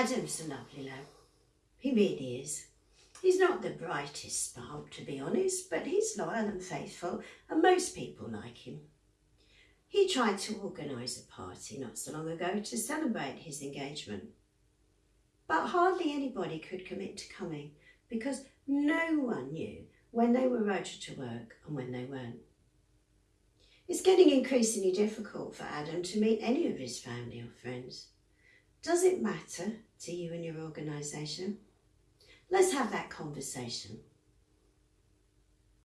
Adam's a lovely lad. He really is. He's not the brightest spark, to be honest, but he's loyal and faithful, and most people like him. He tried to organise a party not so long ago to celebrate his engagement. But hardly anybody could commit to coming because no one knew when they were rotated to work and when they weren't. It's getting increasingly difficult for Adam to meet any of his family or friends. Does it matter to you and your organisation? Let's have that conversation.